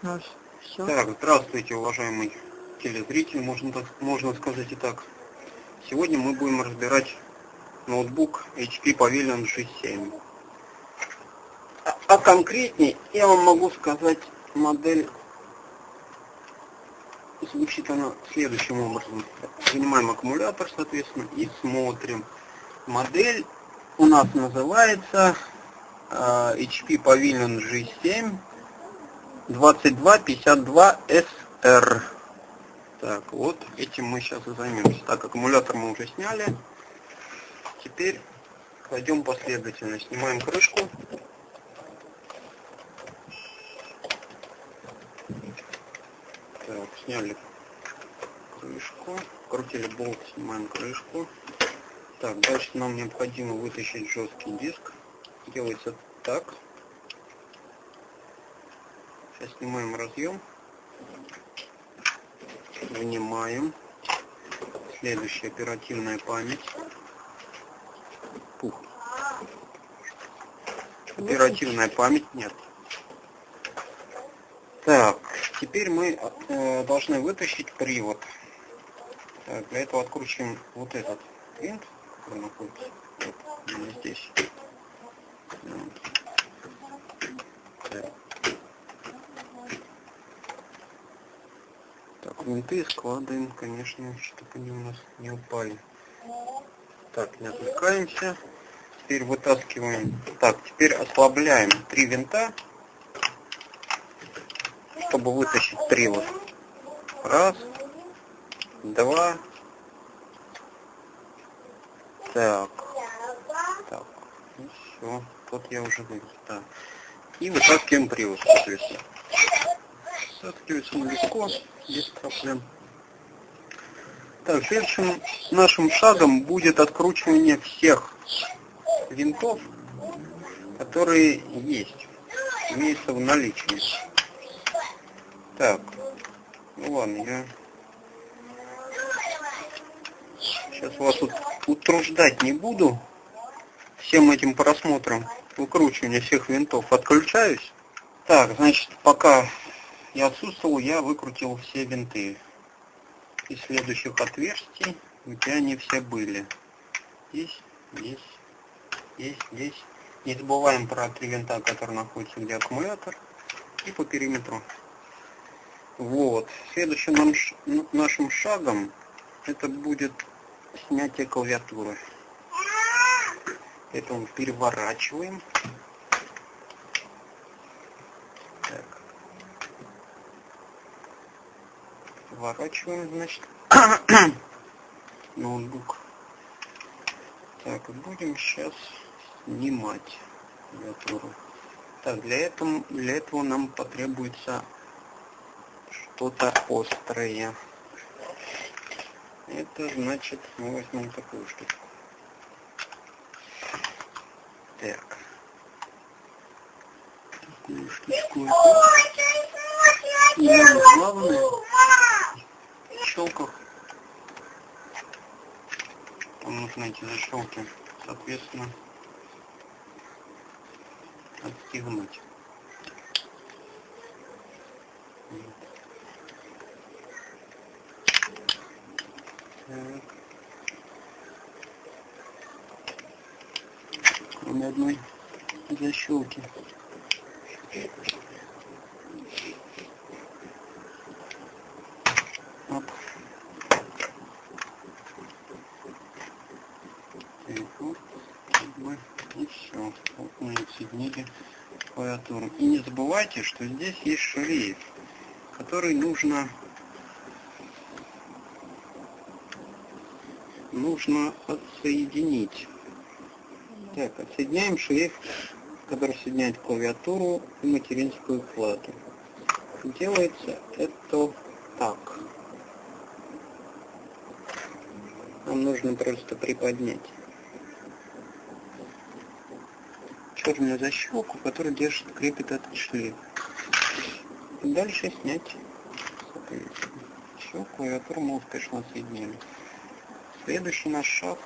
Ну. Так, здравствуйте, уважаемый телезритель, можно, так, можно сказать и так. Сегодня мы будем разбирать ноутбук HP Pavilion G7. А, а конкретнее я вам могу сказать модель звучит она следующим образом. Вынимаем аккумулятор, соответственно, и смотрим. Модель у нас называется э, HP Pavilion G7 2252SR. Так, вот этим мы сейчас и займемся. Так, аккумулятор мы уже сняли. Теперь кладем последовательно. Снимаем крышку. Так, сняли крышку. Крутили болт, снимаем крышку. Так, дальше нам необходимо вытащить жесткий диск. Делается так. Сейчас снимаем разъем. Вынимаем. Следующая оперативная память. Пух. Оперативная память нет. Так, теперь мы э, должны вытащить привод. Так, для этого откручиваем вот этот винт, который находится вот, здесь. Винты складываем, конечно, чтобы они у нас не упали. Так, не отвлекаемся. Теперь вытаскиваем. Так, теперь ослабляем три винта чтобы вытащить привод. Раз, два, так, так, ну все, тут я уже вывез, да. И вытаскиваем привод, соответственно. Вытаскивается он легко, без проблем. Так, следующим нашим шагом будет откручивание всех винтов, которые есть, имеются в наличии. Так, ну ладно, я сейчас вас тут утруждать не буду всем этим просмотром выкручивания всех винтов. Отключаюсь. Так, значит, пока я отсутствовал, я выкрутил все винты из следующих отверстий, где они все были. Здесь, здесь, здесь, здесь. Не забываем про три винта, которые находятся где аккумулятор и по периметру. Вот. Следующим нам, нашим шагом это будет снятие клавиатуры. Это мы переворачиваем. Переворачиваем, значит, ноутбук. Так, будем сейчас снимать клавиатуру. Так, для этого, для этого нам потребуется что-то острое. Это значит, мы возьмем такую штучку. Так. Такую штучку. И главное, щелках там нужно эти защелки, соответственно, отстегнуть. Так. Кроме одной защелки. И все. Вот мы отсоединили клавиатуру. И не забывайте, что здесь есть шлейф, который нужно нужно отсоединить. Так, отсоединяем шлейф, который соединяет клавиатуру и материнскую плату. Делается это так. Нам нужно просто приподнять черную защелку, которая держит, крепит этот шлейф. И дальше снять Все, клавиатуру мы успешно соединили. Следующий наш шаг.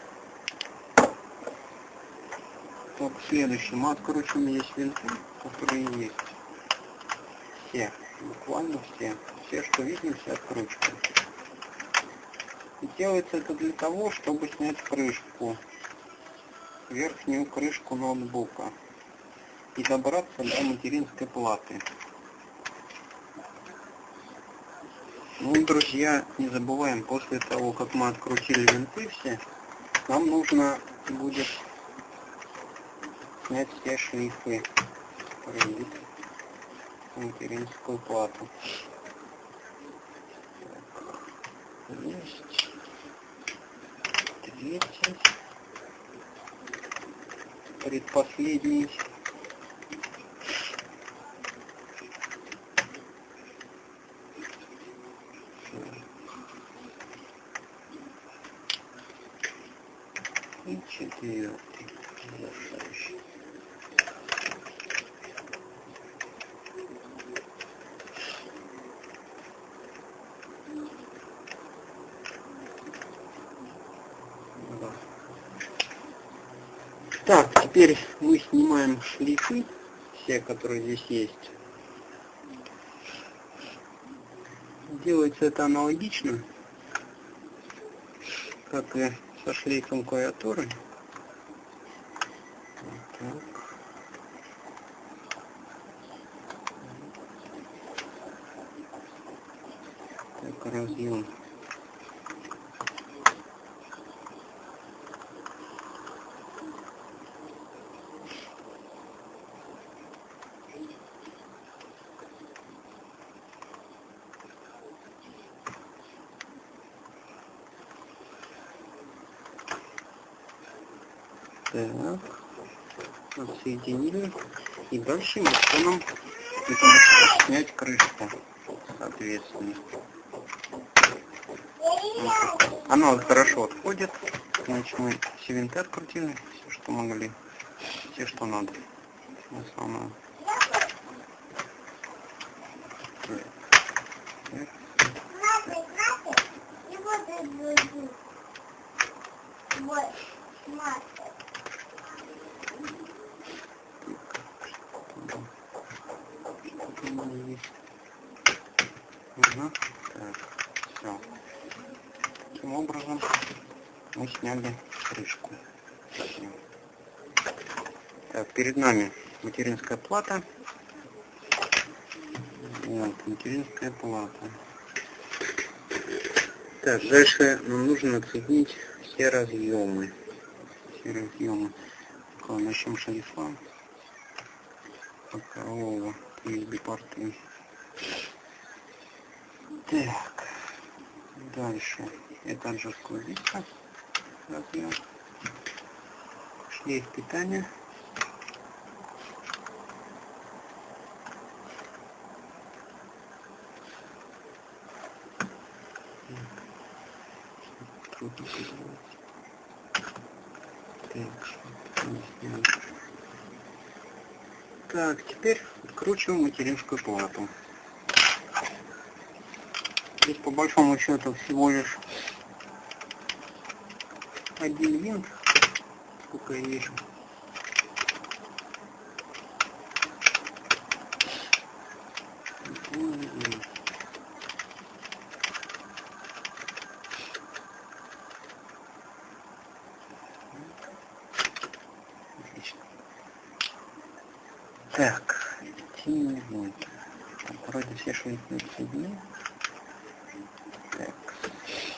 Так, следующий. Мы откручиваем есть винты, которые есть. Все. Буквально все. Все, что видно, все откручиваем. И делается это для того, чтобы снять крышку, верхнюю крышку ноутбука и добраться до материнской платы. Ну, друзья, не забываем, после того, как мы открутили винты все, нам нужно будет снять все шлифы, которые материнскую плату. Так, есть. Третий. Предпоследний. И четвертый. Завершающий. Так, теперь мы снимаем шлифы, все, которые здесь есть. Делается это аналогично, как и со шлейфом клавиатуры. Так. Так, разъем. Так, отсоединили. И дальше мы нам снять крышку, соответственно. Она вот хорошо отходит. Значит, мы все винты открутили, все, что могли, все, что надо. Основное. Вот, Угу. Все. Таким образом мы сняли крышку. Так, перед нами материнская плата. Вот, материнская плата. Так, дальше нам нужно отсоединить все разъемы. Все разъемы. Начнем шлифа. Бокового USB порты. Так, дальше. Это анжелская диска. Разъем. Шлейф питания. Так, так, теперь откручиваем материнскую плату. Здесь по большому счету всего лишь один винт, сколько я вижу. Так, тем Вроде все швейные соединения.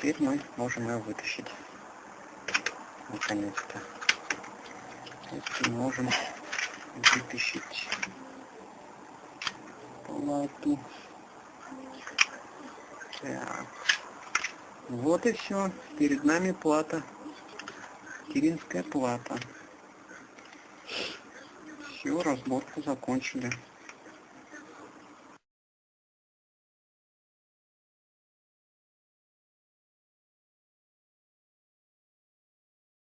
Теперь мы можем ее вытащить. Наконец-то. Теперь можем вытащить плату. Так. Вот и все. Перед нами плата. Киринская плата. Все, разборку закончили.